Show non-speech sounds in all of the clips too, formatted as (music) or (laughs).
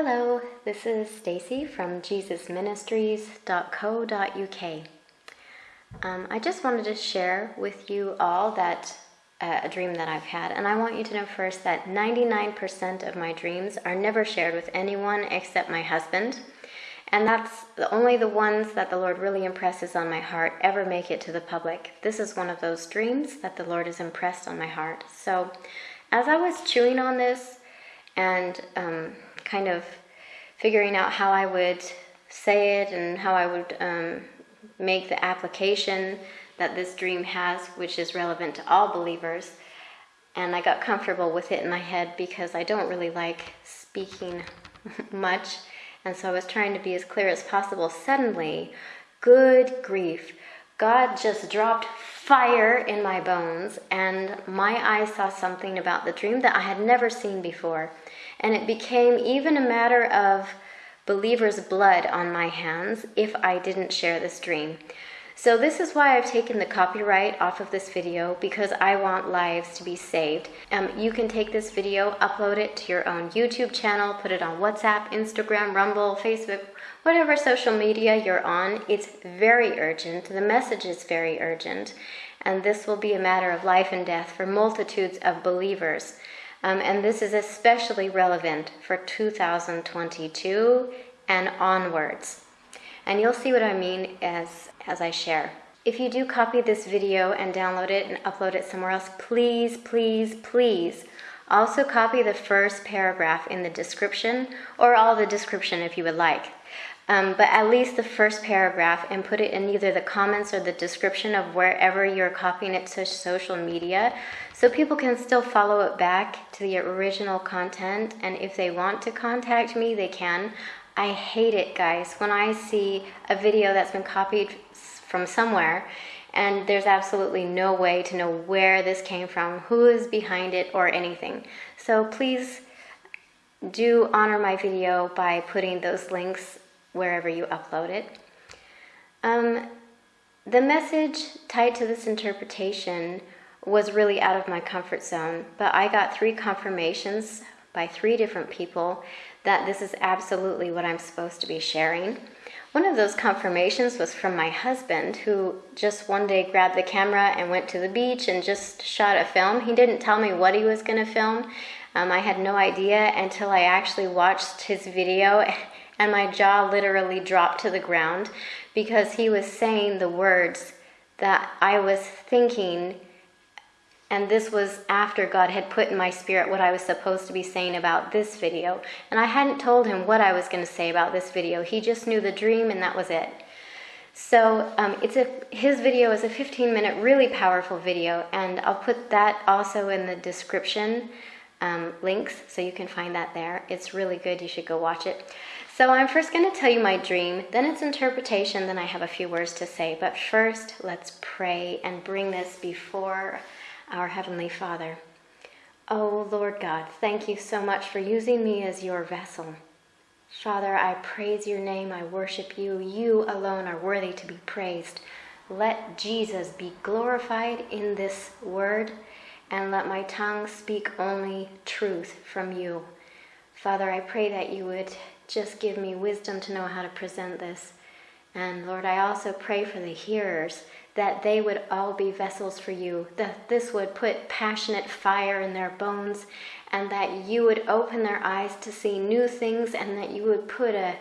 Hello, this is Stacy from JesusMinistries.co.uk. Um, I just wanted to share with you all that uh, a dream that I've had, and I want you to know first that 99% of my dreams are never shared with anyone except my husband, and that's the, only the ones that the Lord really impresses on my heart ever make it to the public. This is one of those dreams that the Lord has impressed on my heart. So, as I was chewing on this and um, kind of figuring out how I would say it and how I would um, make the application that this dream has, which is relevant to all believers. And I got comfortable with it in my head because I don't really like speaking (laughs) much. And so I was trying to be as clear as possible. Suddenly, good grief, God just dropped fire in my bones, and my eyes saw something about the dream that I had never seen before. And it became even a matter of believers' blood on my hands if I didn't share this dream. So this is why I've taken the copyright off of this video because I want lives to be saved. Um, you can take this video, upload it to your own YouTube channel, put it on WhatsApp, Instagram, Rumble, Facebook, whatever social media you're on. It's very urgent. The message is very urgent. And this will be a matter of life and death for multitudes of believers. Um, and this is especially relevant for 2022 and onwards. And you'll see what I mean as, as I share. If you do copy this video and download it and upload it somewhere else, please, please, please also copy the first paragraph in the description or all the description if you would like. Um, but at least the first paragraph and put it in either the comments or the description of wherever you're copying it to social media so people can still follow it back to the original content and if they want to contact me they can. I hate it guys. When I see a video that's been copied from somewhere and there's absolutely no way to know where this came from who is behind it or anything. So please do honor my video by putting those links wherever you upload it. Um, the message tied to this interpretation was really out of my comfort zone, but I got three confirmations by three different people that this is absolutely what I'm supposed to be sharing. One of those confirmations was from my husband, who just one day grabbed the camera and went to the beach and just shot a film. He didn't tell me what he was going to film. Um, I had no idea until I actually watched his video (laughs) and my jaw literally dropped to the ground because he was saying the words that I was thinking and this was after God had put in my spirit what I was supposed to be saying about this video. And I hadn't told him what I was going to say about this video. He just knew the dream and that was it. So um, it's a his video is a 15 minute really powerful video and I'll put that also in the description um, links so you can find that there. It's really good. You should go watch it. So I'm first going to tell you my dream, then its interpretation, then I have a few words to say. But first, let's pray and bring this before our Heavenly Father. Oh, Lord God, thank you so much for using me as your vessel. Father, I praise your name, I worship you. You alone are worthy to be praised. Let Jesus be glorified in this word, and let my tongue speak only truth from you. Father, I pray that you would just give me wisdom to know how to present this. And Lord, I also pray for the hearers that they would all be vessels for you, that this would put passionate fire in their bones, and that you would open their eyes to see new things, and that you would put a,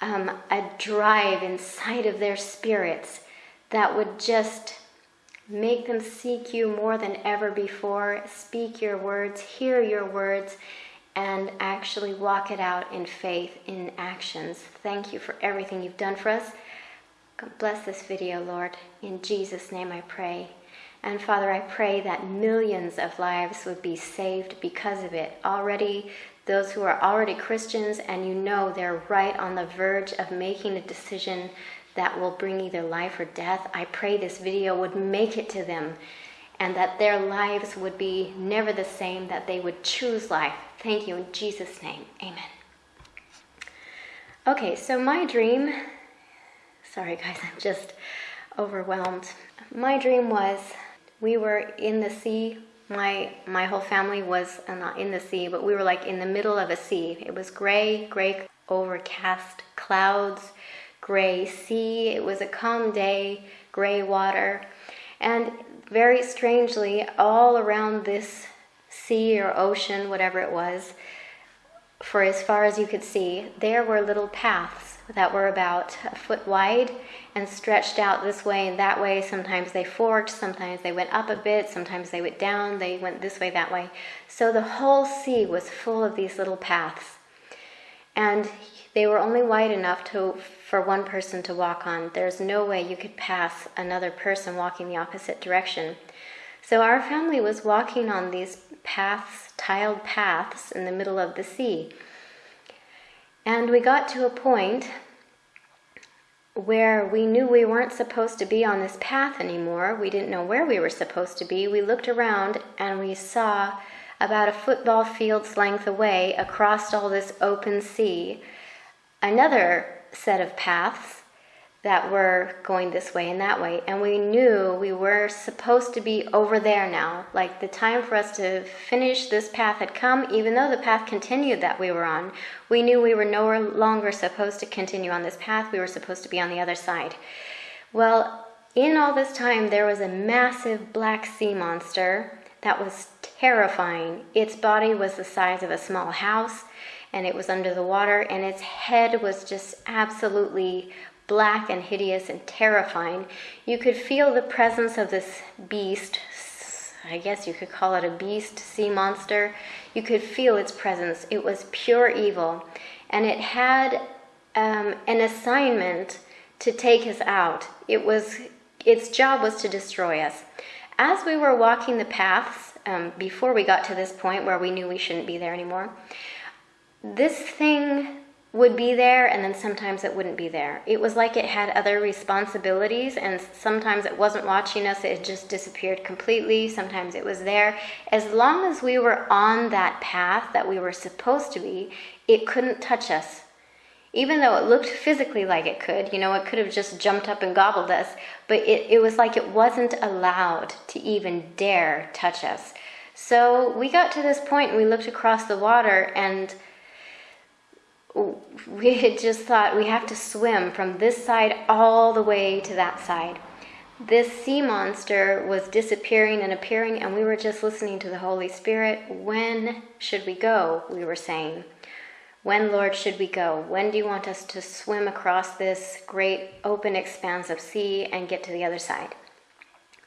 um, a drive inside of their spirits that would just make them seek you more than ever before, speak your words, hear your words, and actually walk it out in faith, in actions. Thank you for everything you've done for us. God bless this video, Lord. In Jesus' name I pray. And Father, I pray that millions of lives would be saved because of it. Already, those who are already Christians and you know they're right on the verge of making a decision that will bring either life or death, I pray this video would make it to them and that their lives would be never the same, that they would choose life. Thank you in Jesus' name. Amen. Okay, so my dream, sorry guys, I'm just overwhelmed. My dream was we were in the sea my my whole family was uh, not in the sea, but we were like in the middle of a sea. It was gray, gray, overcast clouds, gray sea. It was a calm day, gray water, and very strangely, all around this sea or ocean, whatever it was, for as far as you could see, there were little paths that were about a foot wide and stretched out this way and that way. Sometimes they forked, sometimes they went up a bit, sometimes they went down, they went this way, that way. So the whole sea was full of these little paths. And they were only wide enough to, for one person to walk on. There's no way you could pass another person walking the opposite direction. So our family was walking on these paths, tiled paths in the middle of the sea. And we got to a point where we knew we weren't supposed to be on this path anymore. We didn't know where we were supposed to be. We looked around and we saw about a football field's length away across all this open sea another set of paths that were going this way and that way. And we knew we were supposed to be over there now. Like the time for us to finish this path had come, even though the path continued that we were on. We knew we were no longer supposed to continue on this path. We were supposed to be on the other side. Well, in all this time, there was a massive black sea monster that was terrifying. Its body was the size of a small house and it was under the water, and its head was just absolutely black and hideous and terrifying. You could feel the presence of this beast. I guess you could call it a beast, sea monster. You could feel its presence. It was pure evil. And it had um, an assignment to take us out. It was, its job was to destroy us. As we were walking the paths, um, before we got to this point where we knew we shouldn't be there anymore, this thing would be there and then sometimes it wouldn't be there. It was like it had other responsibilities and sometimes it wasn't watching us, it just disappeared completely. Sometimes it was there. As long as we were on that path that we were supposed to be, it couldn't touch us. Even though it looked physically like it could, you know, it could have just jumped up and gobbled us, but it, it was like it wasn't allowed to even dare touch us. So we got to this point and we looked across the water and (laughs) we had just thought we have to swim from this side all the way to that side. This sea monster was disappearing and appearing, and we were just listening to the Holy Spirit. When should we go? We were saying. When, Lord, should we go? When do you want us to swim across this great open expanse of sea and get to the other side?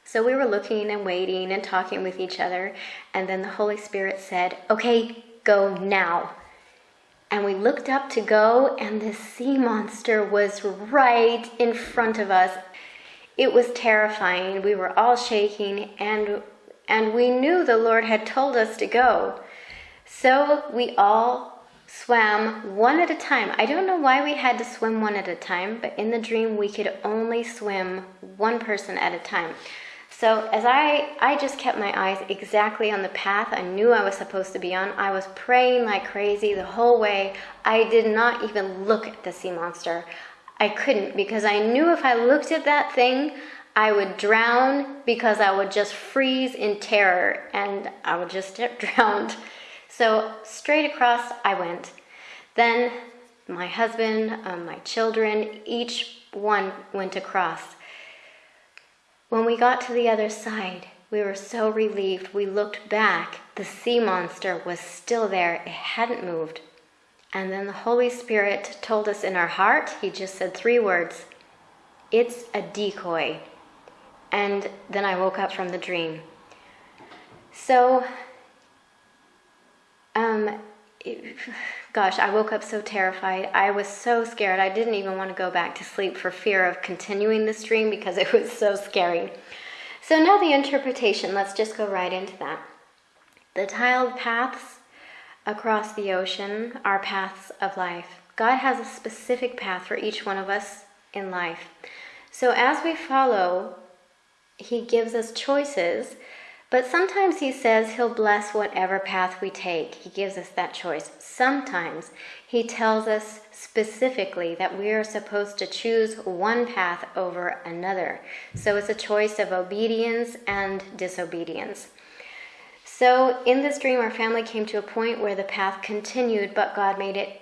So we were looking and waiting and talking with each other, and then the Holy Spirit said, Okay, go now and we looked up to go, and the sea monster was right in front of us. It was terrifying. We were all shaking, and, and we knew the Lord had told us to go. So we all swam one at a time. I don't know why we had to swim one at a time, but in the dream, we could only swim one person at a time. So as I, I just kept my eyes exactly on the path I knew I was supposed to be on. I was praying like crazy the whole way. I did not even look at the sea monster. I couldn't because I knew if I looked at that thing, I would drown because I would just freeze in terror and I would just get (laughs) drowned. So straight across I went. Then my husband, um, my children, each one went across. When we got to the other side, we were so relieved. We looked back. The sea monster was still there, it hadn't moved. And then the Holy Spirit told us in our heart, He just said three words It's a decoy. And then I woke up from the dream. So, um, gosh, I woke up so terrified. I was so scared. I didn't even want to go back to sleep for fear of continuing this dream because it was so scary. So now the interpretation, let's just go right into that. The tiled paths across the ocean are paths of life. God has a specific path for each one of us in life. So as we follow, He gives us choices but sometimes he says he'll bless whatever path we take. He gives us that choice. Sometimes he tells us specifically that we are supposed to choose one path over another. So it's a choice of obedience and disobedience. So, in this dream, our family came to a point where the path continued, but God made it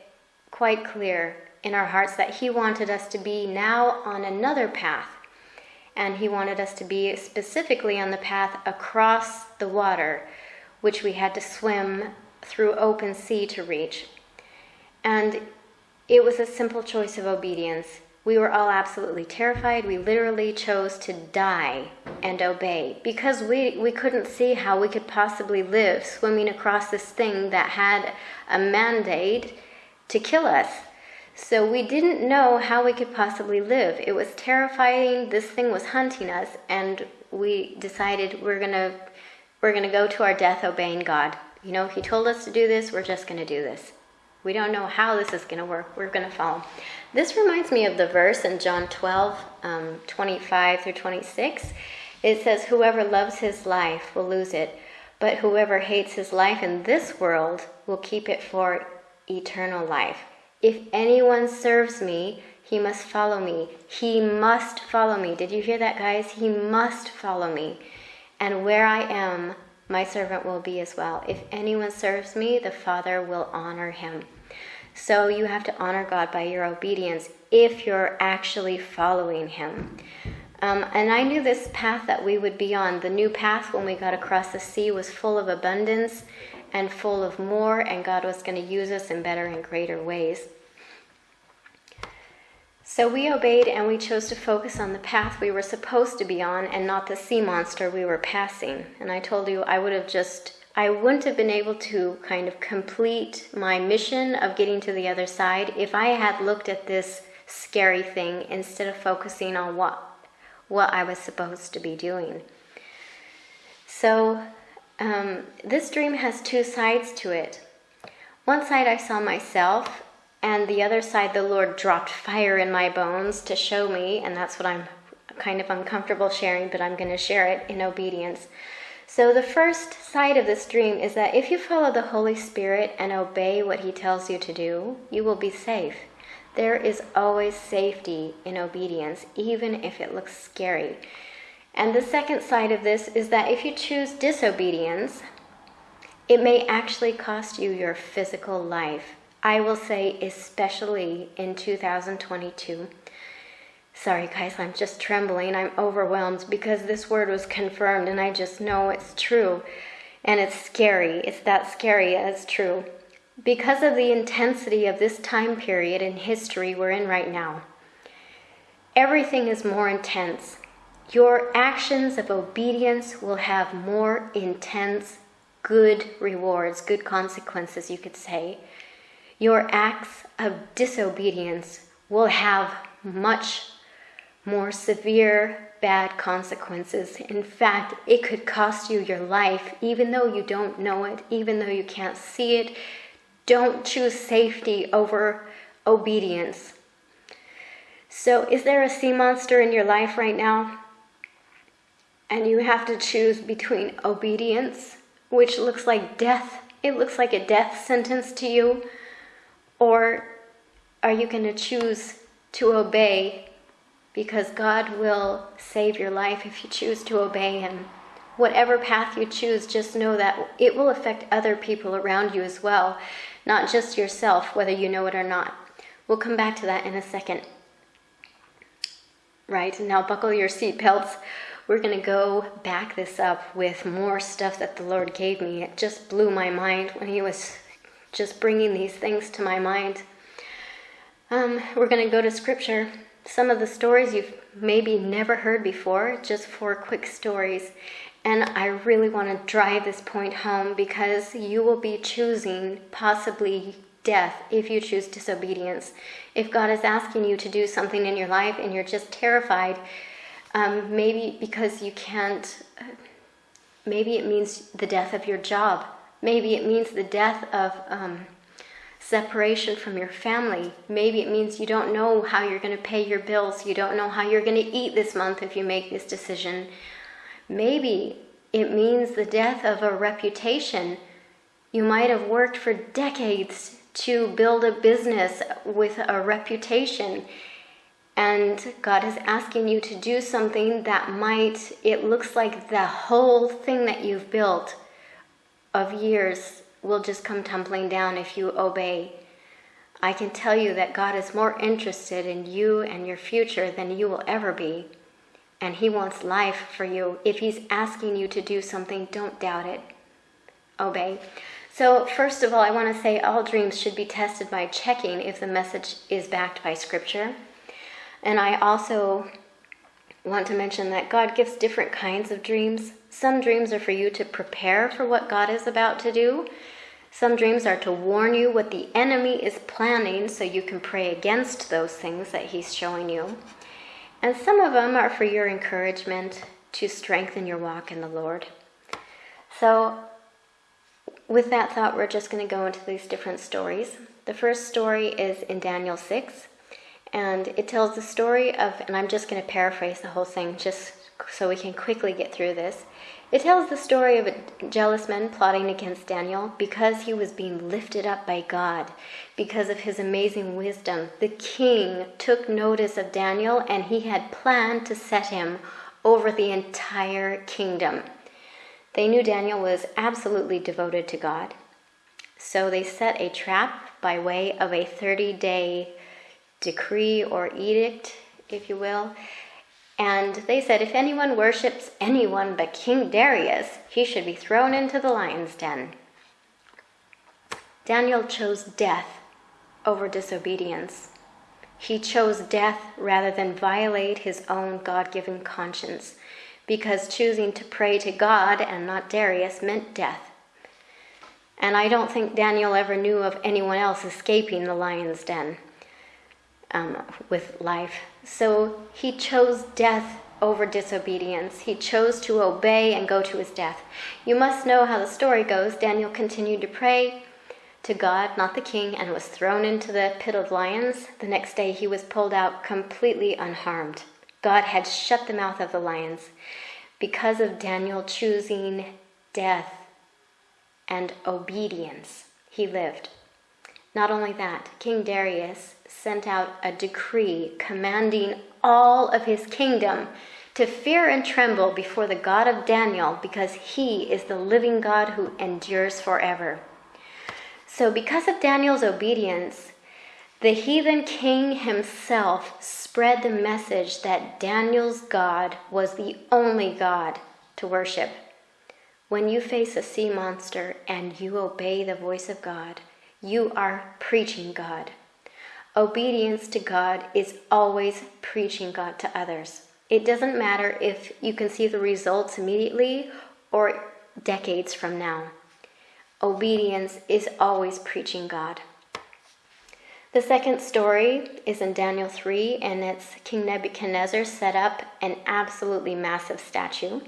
quite clear in our hearts that He wanted us to be now on another path. And He wanted us to be specifically on the path across the water, which we had to swim through open sea to reach. And it was a simple choice of obedience. We were all absolutely terrified. We literally chose to die and obey because we, we couldn't see how we could possibly live swimming across this thing that had a mandate to kill us. So we didn't know how we could possibly live. It was terrifying. This thing was hunting us, and we decided we're gonna we're gonna go to our death obeying God. You know, He told us to do this. We're just gonna do this. We don't know how this is gonna work. We're gonna follow. This reminds me of the verse in John 12, um, 25 through 26. It says, "Whoever loves his life will lose it, but whoever hates his life in this world will keep it for eternal life." If anyone serves me, he must follow me. He must follow me. Did you hear that, guys? He must follow me. And where I am, my servant will be as well. If anyone serves me, the Father will honor him. So you have to honor God by your obedience if you're actually following Him. Um, and I knew this path that we would be on, the new path when we got across the sea, was full of abundance and full of more, and God was going to use us in better and greater ways. So we obeyed and we chose to focus on the path we were supposed to be on and not the sea monster we were passing. And I told you I would have just, I wouldn't have been able to kind of complete my mission of getting to the other side if I had looked at this scary thing instead of focusing on what what I was supposed to be doing. So um, this dream has two sides to it. One side I saw myself, and the other side the Lord dropped fire in my bones to show me, and that's what I'm kind of uncomfortable sharing, but I'm going to share it in obedience. So, the first side of this dream is that if you follow the Holy Spirit and obey what He tells you to do, you will be safe. There is always safety in obedience, even if it looks scary. And the second side of this is that if you choose disobedience, it may actually cost you your physical life. I will say, especially in 2022. Sorry, guys, I'm just trembling. I'm overwhelmed because this word was confirmed and I just know it's true. And it's scary. It's that scary as true. Because of the intensity of this time period in history we're in right now, everything is more intense. Your actions of obedience will have more intense, good rewards, good consequences, you could say. Your acts of disobedience will have much more severe bad consequences. In fact, it could cost you your life, even though you don't know it, even though you can't see it. Don't choose safety over obedience. So, is there a sea monster in your life right now? And you have to choose between obedience, which looks like death, it looks like a death sentence to you, or are you going to choose to obey because God will save your life if you choose to obey Him? Whatever path you choose, just know that it will affect other people around you as well, not just yourself, whether you know it or not. We'll come back to that in a second. Right, now buckle your seatbelts we're going to go back this up with more stuff that the Lord gave me. It just blew my mind when He was just bringing these things to my mind. Um, we're going to go to Scripture. Some of the stories you've maybe never heard before, just four quick stories. And I really want to drive this point home because you will be choosing possibly death if you choose disobedience. If God is asking you to do something in your life and you're just terrified, um, maybe because you can't, uh, maybe it means the death of your job. Maybe it means the death of um, separation from your family. Maybe it means you don't know how you're going to pay your bills. You don't know how you're going to eat this month if you make this decision. Maybe it means the death of a reputation. You might have worked for decades to build a business with a reputation and God is asking you to do something that might, it looks like the whole thing that you've built of years will just come tumbling down if you obey. I can tell you that God is more interested in you and your future than you will ever be. And He wants life for you. If He's asking you to do something, don't doubt it. Obey. So, first of all, I want to say all dreams should be tested by checking if the message is backed by Scripture. And I also want to mention that God gives different kinds of dreams. Some dreams are for you to prepare for what God is about to do, some dreams are to warn you what the enemy is planning so you can pray against those things that he's showing you. And some of them are for your encouragement to strengthen your walk in the Lord. So, with that thought, we're just going to go into these different stories. The first story is in Daniel 6, and it tells the story of, and I'm just going to paraphrase the whole thing just so we can quickly get through this. It tells the story of a jealous man plotting against Daniel because he was being lifted up by God, because of his amazing wisdom. The king took notice of Daniel and he had planned to set him over the entire kingdom. They knew Daniel was absolutely devoted to God. So they set a trap by way of a 30 day decree or edict, if you will, and they said, if anyone worships anyone but King Darius, he should be thrown into the lion's den. Daniel chose death over disobedience. He chose death rather than violate his own God given conscience, because choosing to pray to God and not Darius meant death. And I don't think Daniel ever knew of anyone else escaping the lion's den um, with life. So he chose death over disobedience. He chose to obey and go to his death. You must know how the story goes. Daniel continued to pray to God, not the king, and was thrown into the pit of lions. The next day he was pulled out completely unharmed. God had shut the mouth of the lions because of Daniel choosing death and obedience. He lived. Not only that, King Darius sent out a decree commanding all of his kingdom to fear and tremble before the God of Daniel because he is the living God who endures forever. So, because of Daniel's obedience, the heathen king himself spread the message that Daniel's God was the only God to worship. When you face a sea monster and you obey the voice of God, you are preaching God. Obedience to God is always preaching God to others. It doesn't matter if you can see the results immediately or decades from now. Obedience is always preaching God. The second story is in Daniel 3, and it's King Nebuchadnezzar set up an absolutely massive statue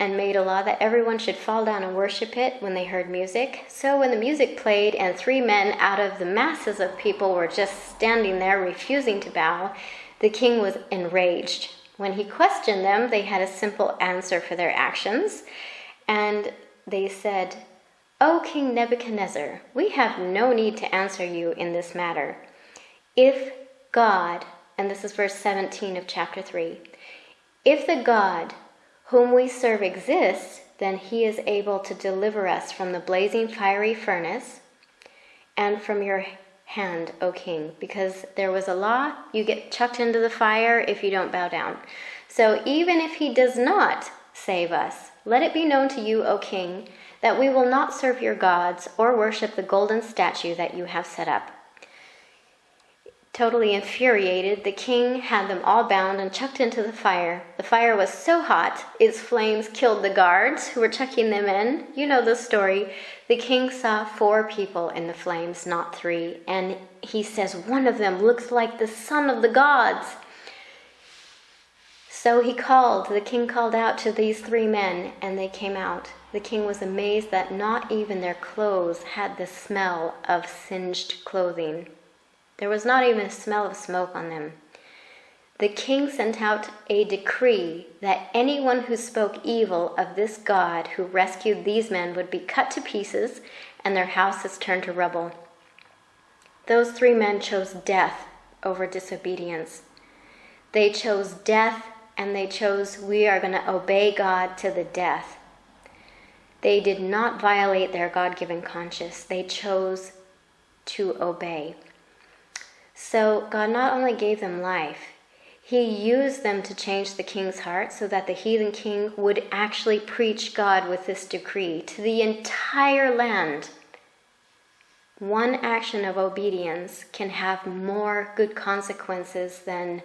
and made a law that everyone should fall down and worship it when they heard music. So when the music played and three men out of the masses of people were just standing there refusing to bow, the king was enraged. When he questioned them, they had a simple answer for their actions, and they said, O King Nebuchadnezzar, we have no need to answer you in this matter. If God, and this is verse 17 of chapter 3, if the God whom we serve exists, then he is able to deliver us from the blazing fiery furnace and from your hand, O king, because there was a law, you get chucked into the fire if you don't bow down. So even if he does not save us, let it be known to you, O king, that we will not serve your gods or worship the golden statue that you have set up. Totally infuriated, the king had them all bound and chucked into the fire. The fire was so hot, its flames killed the guards who were chucking them in. You know the story. The king saw four people in the flames, not three, and he says, One of them looks like the son of the gods. So he called, the king called out to these three men, and they came out. The king was amazed that not even their clothes had the smell of singed clothing. There was not even a smell of smoke on them. The king sent out a decree that anyone who spoke evil of this God who rescued these men would be cut to pieces and their houses turned to rubble. Those three men chose death over disobedience. They chose death and they chose, we are going to obey God to the death. They did not violate their God given conscience, they chose to obey. So God not only gave them life, he used them to change the king's heart so that the heathen king would actually preach God with this decree to the entire land. One action of obedience can have more good consequences than,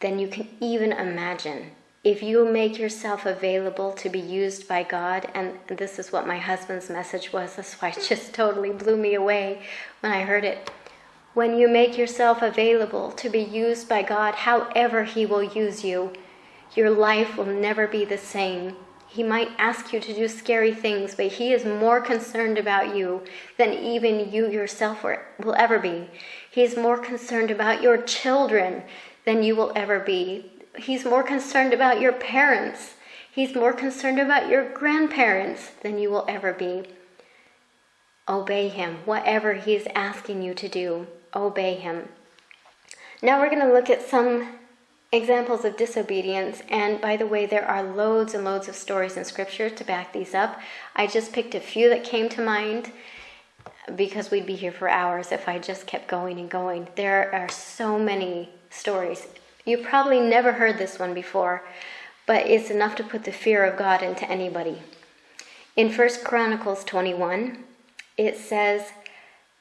than you can even imagine. If you make yourself available to be used by God, and this is what my husband's message was, (laughs) that's why it just totally blew me away when I heard it when you make yourself available to be used by God, however He will use you, your life will never be the same. He might ask you to do scary things, but He is more concerned about you than even you yourself will ever be. He is more concerned about your children than you will ever be. He's more concerned about your parents. He's more concerned about your grandparents than you will ever be. Obey Him, whatever He is asking you to do obey him. Now we're going to look at some examples of disobedience. And by the way, there are loads and loads of stories in Scripture to back these up. I just picked a few that came to mind because we'd be here for hours if I just kept going and going. There are so many stories. You probably never heard this one before, but it's enough to put the fear of God into anybody. In First Chronicles 21, it says,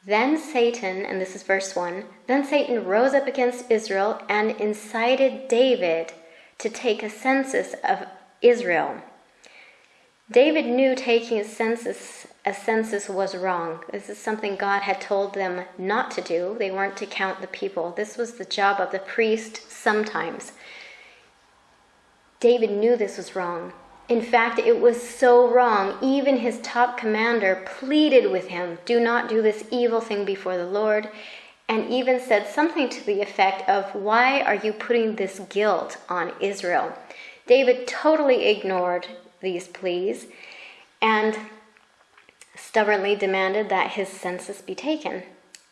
then Satan, and this is verse 1, then Satan rose up against Israel and incited David to take a census of Israel. David knew taking a census a census was wrong. This is something God had told them not to do. They weren't to count the people. This was the job of the priest sometimes. David knew this was wrong. In fact, it was so wrong. Even his top commander pleaded with him, Do not do this evil thing before the Lord, and even said something to the effect of, Why are you putting this guilt on Israel? David totally ignored these pleas and stubbornly demanded that his census be taken.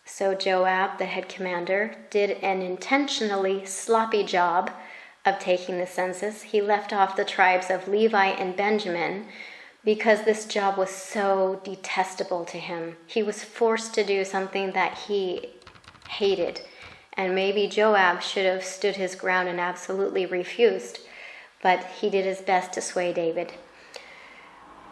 So Joab, the head commander, did an intentionally sloppy job of taking the census, he left off the tribes of Levi and Benjamin because this job was so detestable to him. He was forced to do something that he hated. And maybe Joab should have stood his ground and absolutely refused, but he did his best to sway David.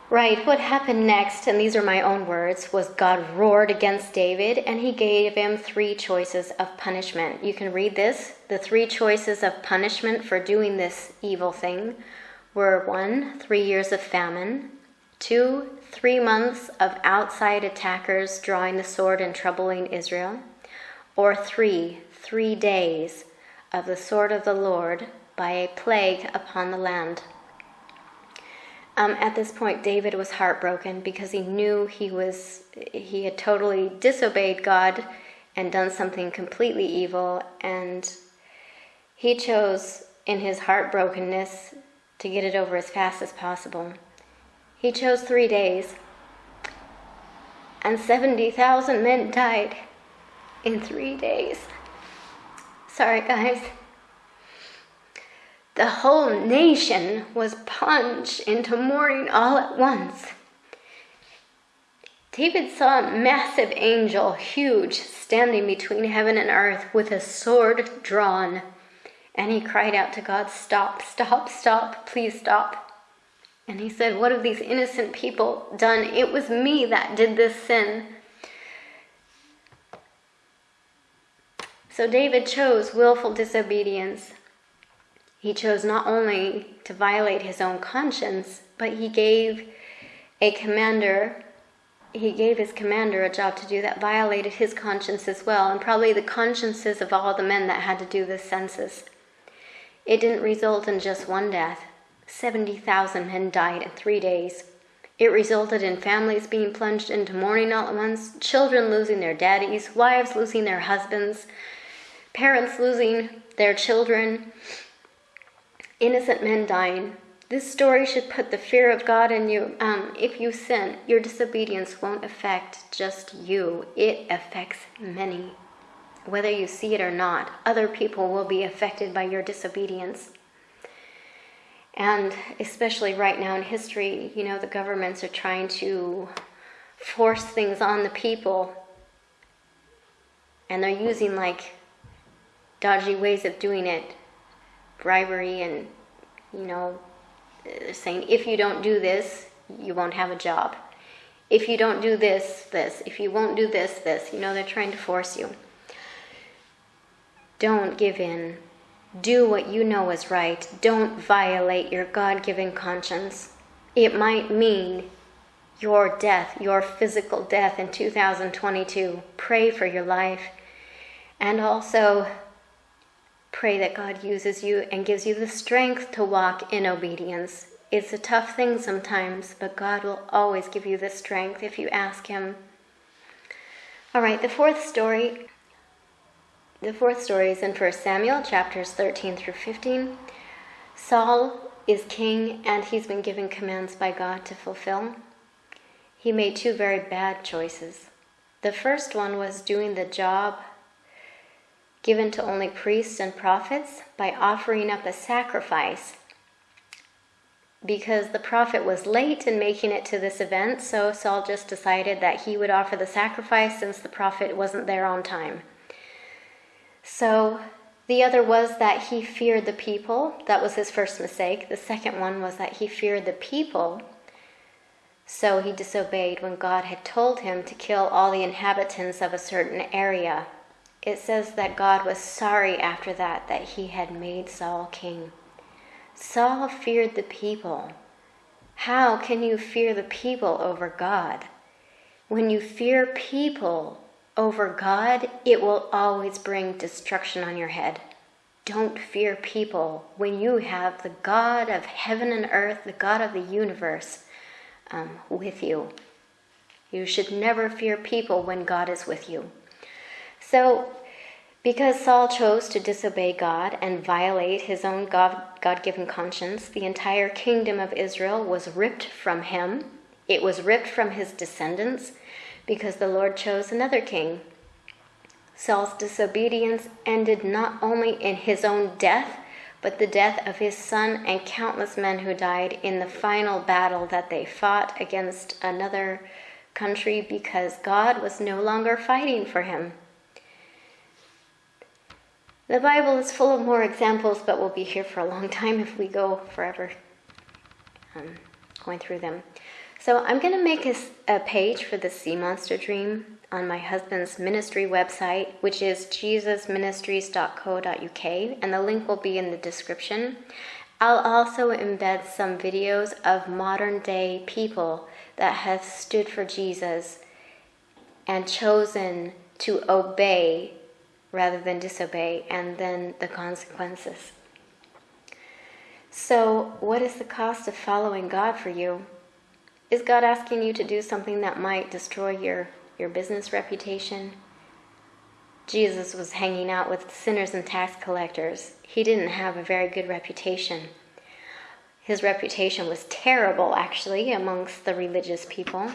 Right, what happened next, and these are my own words, was God roared against David and he gave him three choices of punishment. You can read this. The three choices of punishment for doing this evil thing were one, three years of famine, two, three months of outside attackers drawing the sword and troubling Israel, or three, three days of the sword of the Lord by a plague upon the land. Um, at this point, David was heartbroken because he knew he was he had totally disobeyed God and done something completely evil, and he chose in his heartbrokenness to get it over as fast as possible. He chose three days, and 70,000 men died in three days. Sorry, guys the whole nation was plunged into mourning all at once. David saw a massive angel, huge, standing between heaven and earth with a sword drawn. And he cried out to God, Stop, stop, stop, please stop. And he said, What have these innocent people done? It was me that did this sin. So David chose willful disobedience. He chose not only to violate his own conscience, but he gave a commander he gave his commander a job to do that violated his conscience as well, and probably the consciences of all the men that had to do this census. It didn't result in just one death. 70,000 men died in three days. It resulted in families being plunged into mourning all at once, children losing their daddies, wives losing their husbands, parents losing their children, innocent men dying. This story should put the fear of God in you. Um, if you sin, your disobedience won't affect just you, it affects many. Whether you see it or not, other people will be affected by your disobedience. And especially right now in history, you know, the governments are trying to force things on the people. And they're using like dodgy ways of doing it, bribery, and, you know, uh, saying, if you don't do this, you won't have a job. If you don't do this, this. If you won't do this, this. You know, they're trying to force you. Don't give in. Do what you know is right. Don't violate your God given conscience. It might mean your death, your physical death in 2022. Pray for your life. And also, pray that God uses you and gives you the strength to walk in obedience. It's a tough thing sometimes, but God will always give you the strength if you ask Him. All right, the fourth story the fourth story is in 1 Samuel chapters 13 through 15. Saul is king and he's been given commands by God to fulfill. He made two very bad choices. The first one was doing the job given to only priests and prophets by offering up a sacrifice because the prophet was late in making it to this event, so Saul just decided that he would offer the sacrifice since the prophet wasn't there on time. So the other was that he feared the people. That was his first mistake. The second one was that he feared the people. So he disobeyed when God had told him to kill all the inhabitants of a certain area. It says that God was sorry after that that he had made Saul king. Saul feared the people. How can you fear the people over God? When you fear people, over God, it will always bring destruction on your head. Don't fear people when you have the God of heaven and earth, the God of the universe, um, with you. You should never fear people when God is with you. So, because Saul chose to disobey God and violate his own God given conscience, the entire kingdom of Israel was ripped from him. It was ripped from his descendants because the Lord chose another king. Saul's disobedience ended not only in his own death, but the death of his son and countless men who died in the final battle that they fought against another country because God was no longer fighting for him. The Bible is full of more examples, but we'll be here for a long (laughs) time if we go forever um, going through them. So I'm going to make a, a page for the sea monster dream on my husband's ministry website, which is jesusministries.co.uk, and the link will be in the description. I'll also embed some videos of modern day people that have stood for Jesus and chosen to obey rather than disobey, and then the consequences. So, what is the cost of following God for you? Is God asking you to do something that might destroy your, your business reputation? Jesus was hanging out with sinners and tax collectors. He didn't have a very good reputation. His reputation was terrible, actually, amongst the religious people.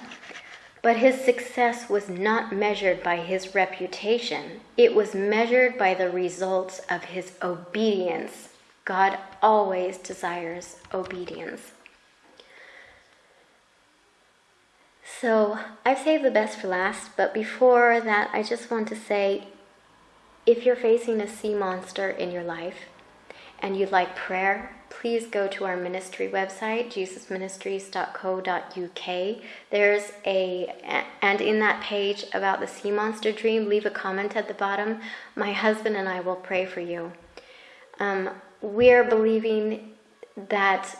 But his success was not measured by his reputation, it was measured by the results of his obedience. God always desires obedience. So I've saved the best for last, but before that, I just want to say if you're facing a sea monster in your life and you'd like prayer, please go to our ministry website, jesusministries.co.uk. There's a, and in that page about the sea monster dream, leave a comment at the bottom. My husband and I will pray for you. Um, we're believing that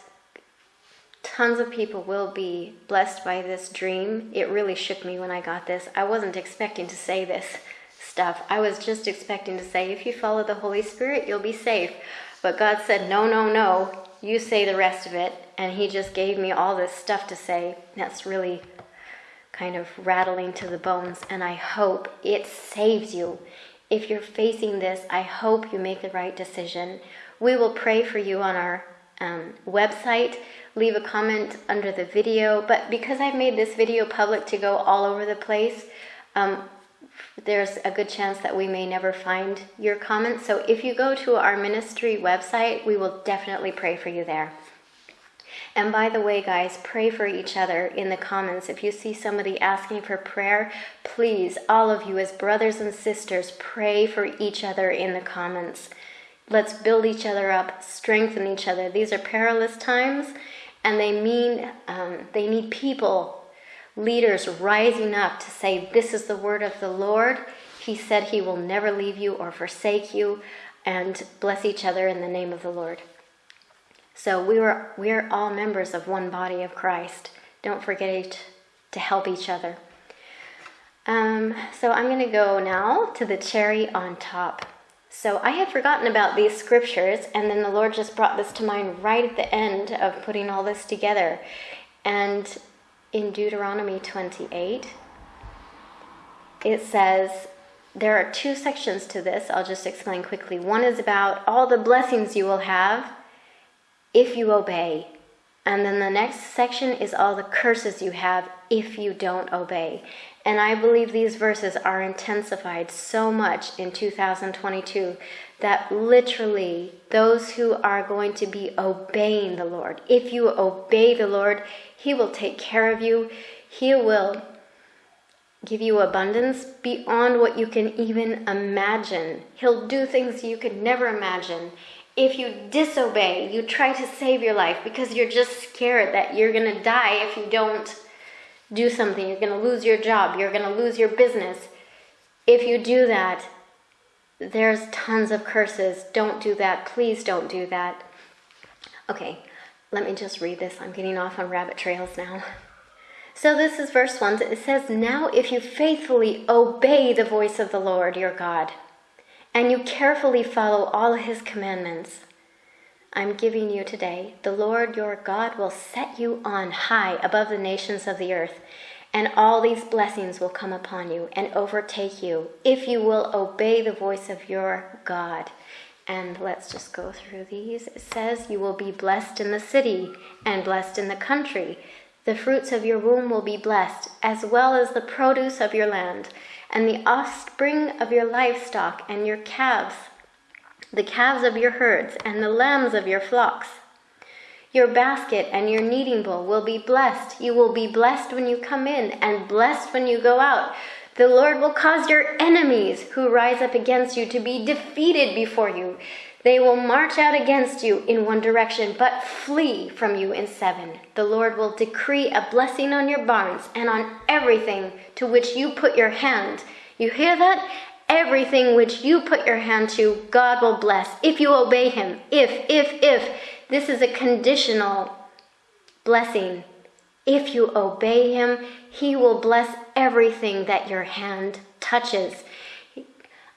tons of people will be blessed by this dream. It really shook me when I got this. I wasn't expecting to say this stuff. I was just expecting to say, if you follow the Holy Spirit, you'll be safe. But God said, no, no, no, you say the rest of it. And He just gave me all this stuff to say. That's really kind of rattling to the bones. And I hope it saves you. If you're facing this, I hope you make the right decision. We will pray for you on our um, website leave a comment under the video. But because I've made this video public to go all over the place, um, there's a good chance that we may never find your comments. So if you go to our ministry website, we will definitely pray for you there. And by the way, guys, pray for each other in the comments. If you see somebody asking for prayer, please, all of you as brothers and sisters, pray for each other in the comments. Let's build each other up, strengthen each other. These are perilous times, and they mean um, they need people, leaders rising up to say, This is the word of the Lord. He said he will never leave you or forsake you, and bless each other in the name of the Lord. So we were we're all members of one body of Christ. Don't forget to help each other. Um, so I'm going to go now to the cherry on top. So I had forgotten about these scriptures, and then the Lord just brought this to mind right at the end of putting all this together. And in Deuteronomy 28, it says, there are two sections to this. I'll just explain quickly. One is about all the blessings you will have if you obey. And then the next section is all the curses you have if you don't obey. And I believe these verses are intensified so much in 2022 that literally those who are going to be obeying the Lord, if you obey the Lord, He will take care of you. He will give you abundance beyond what you can even imagine. He'll do things you could never imagine if you disobey, you try to save your life because you're just scared that you're going to die if you don't do something. You're going to lose your job. You're going to lose your business. If you do that, there's tons of curses. Don't do that. Please don't do that. Okay, let me just read this. I'm getting off on rabbit trails now. So, this is verse 1. It says, Now if you faithfully obey the voice of the Lord your God, and you carefully follow all his commandments I'm giving you today, the Lord your God will set you on high above the nations of the earth, and all these blessings will come upon you and overtake you if you will obey the voice of your God. And let's just go through these. It says, You will be blessed in the city and blessed in the country. The fruits of your womb will be blessed, as well as the produce of your land and the offspring of your livestock and your calves, the calves of your herds and the lambs of your flocks. Your basket and your kneading bowl will be blessed. You will be blessed when you come in and blessed when you go out. The Lord will cause your enemies who rise up against you to be defeated before you. They will march out against you in one direction, but flee from you in seven. The Lord will decree a blessing on your barns and on everything to which you put your hand. You hear that? Everything which you put your hand to, God will bless if you obey Him. If, if, if. This is a conditional blessing. If you obey Him, He will bless everything that your hand touches.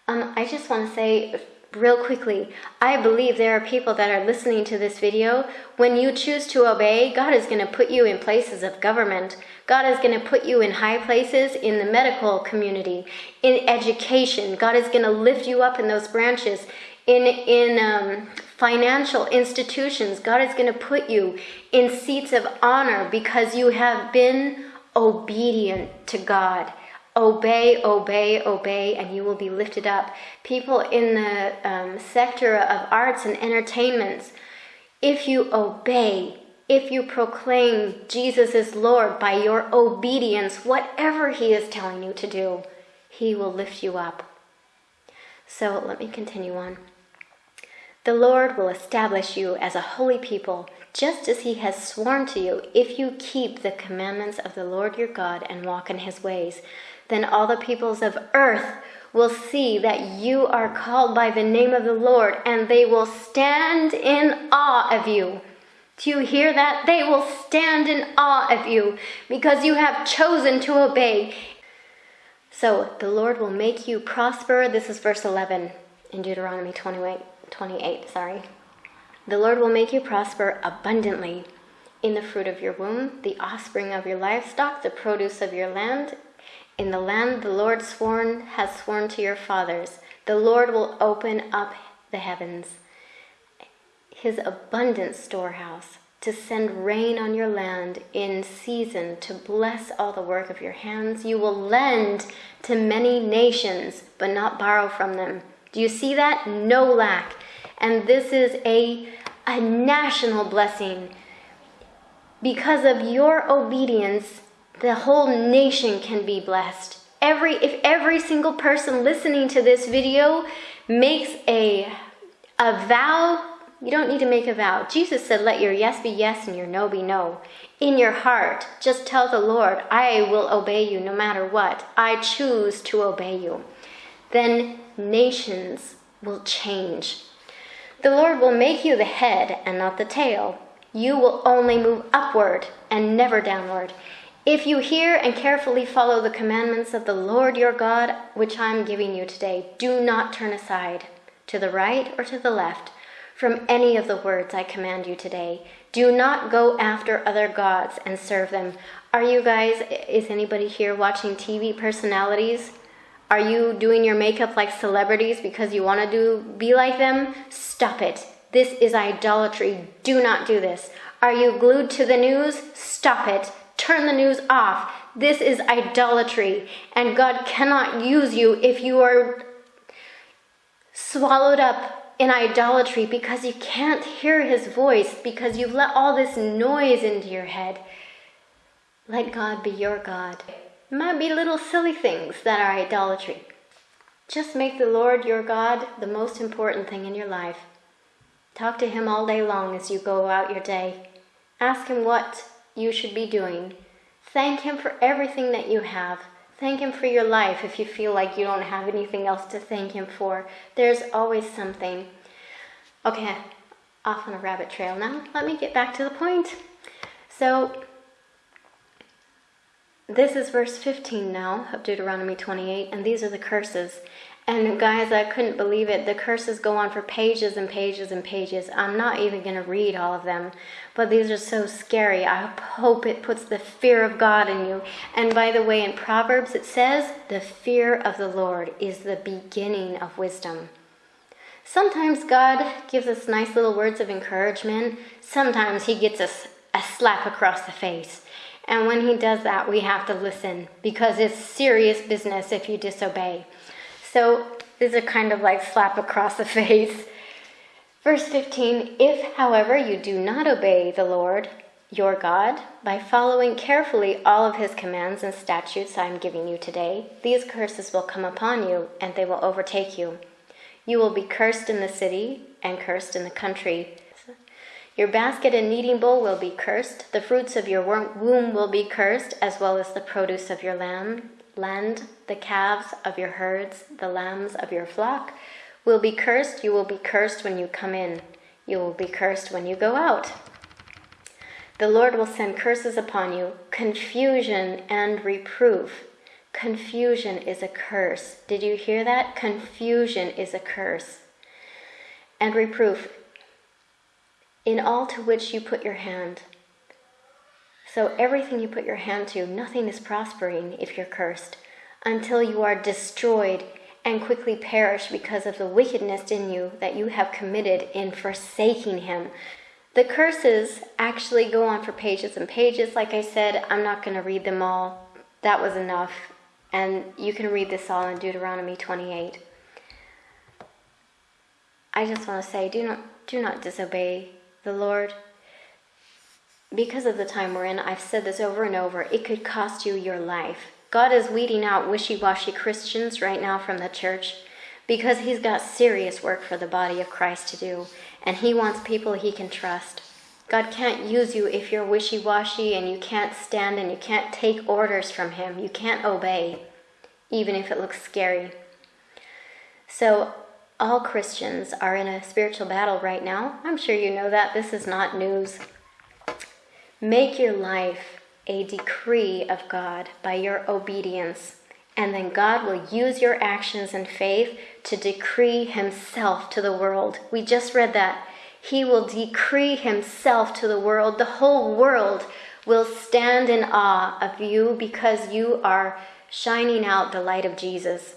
Um, I just want to say real quickly, I believe there are people that are listening to this video. When you choose to obey, God is going to put you in places of government. God is going to put you in high places in the medical community, in education. God is going to lift you up in those branches. In, in um, financial institutions, God is going to put you in seats of honor because you have been obedient to God. Obey, obey, obey, and you will be lifted up. People in the um, sector of arts and entertainments, if you obey, if you proclaim Jesus is Lord by your obedience, whatever He is telling you to do, He will lift you up. So let me continue on. The Lord will establish you as a holy people, just as He has sworn to you, if you keep the commandments of the Lord your God and walk in His ways then all the peoples of earth will see that you are called by the name of the Lord, and they will stand in awe of you. Do you hear that? They will stand in awe of you because you have chosen to obey. So the Lord will make you prosper. This is verse 11 in Deuteronomy 28. 28 sorry. The Lord will make you prosper abundantly in the fruit of your womb, the offspring of your livestock, the produce of your land, in the land the Lord sworn has sworn to your fathers, the Lord will open up the heavens, his abundant storehouse, to send rain on your land in season, to bless all the work of your hands. You will lend to many nations, but not borrow from them. Do you see that? No lack. And this is a, a national blessing because of your obedience, the whole nation can be blessed. Every if every single person listening to this video makes a a vow, you don't need to make a vow. Jesus said, "Let your yes be yes and your no be no." In your heart, just tell the Lord, "I will obey you no matter what. I choose to obey you." Then nations will change. The Lord will make you the head and not the tail. You will only move upward and never downward. If you hear and carefully follow the commandments of the Lord your God, which I am giving you today, do not turn aside to the right or to the left from any of the words I command you today. Do not go after other gods and serve them. Are you guys, is anybody here watching TV personalities? Are you doing your makeup like celebrities because you want to do be like them? Stop it. This is idolatry. Do not do this. Are you glued to the news? Stop it. Turn the news off. This is idolatry, and God cannot use you if you are swallowed up in idolatry because you can't hear his voice because you've let all this noise into your head. Let God be your God. Might be little silly things that are idolatry. Just make the Lord your God the most important thing in your life. Talk to Him all day long as you go out your day. Ask Him what you should be doing. Thank Him for everything that you have. Thank Him for your life if you feel like you don't have anything else to thank Him for. There's always something. Okay, off on a rabbit trail now. Let me get back to the point. So, this is verse 15 now of Deuteronomy 28, and these are the curses. And guys, I couldn't believe it. The curses go on for pages and pages and pages. I'm not even going to read all of them, but these are so scary. I hope it puts the fear of God in you. And by the way, in Proverbs it says, the fear of the Lord is the beginning of wisdom. Sometimes God gives us nice little words of encouragement. Sometimes He gets us a slap across the face. And when he does that, we have to listen because it's serious business if you disobey. So these are kind of like slap across the (laughs) face. Verse 15 If, however, you do not obey the Lord your God by following carefully all of his commands and statutes I am giving you today, these curses will come upon you and they will overtake you. You will be cursed in the city and cursed in the country. Your basket and kneading bowl will be cursed. The fruits of your womb will be cursed, as well as the produce of your lamb, land. The calves of your herds, the lambs of your flock will be cursed. You will be cursed when you come in. You will be cursed when you go out. The Lord will send curses upon you, confusion and reproof. Confusion is a curse. Did you hear that? Confusion is a curse. And reproof in all to which you put your hand. So, everything you put your hand to, nothing is prospering if you're cursed, until you are destroyed and quickly perish because of the wickedness in you that you have committed in forsaking Him. The curses actually go on for pages and pages. Like I said, I'm not going to read them all. That was enough. And you can read this all in Deuteronomy 28. I just want to say do not, do not disobey the Lord, because of the time we're in, I've said this over and over, it could cost you your life. God is weeding out wishy washy Christians right now from the church because He's got serious work for the body of Christ to do, and He wants people He can trust. God can't use you if you're wishy washy and you can't stand and you can't take orders from Him. You can't obey, even if it looks scary. So all Christians are in a spiritual battle right now. I'm sure you know that. This is not news. Make your life a decree of God by your obedience, and then God will use your actions and faith to decree Himself to the world. We just read that. He will decree Himself to the world. The whole world will stand in awe of you because you are shining out the light of Jesus.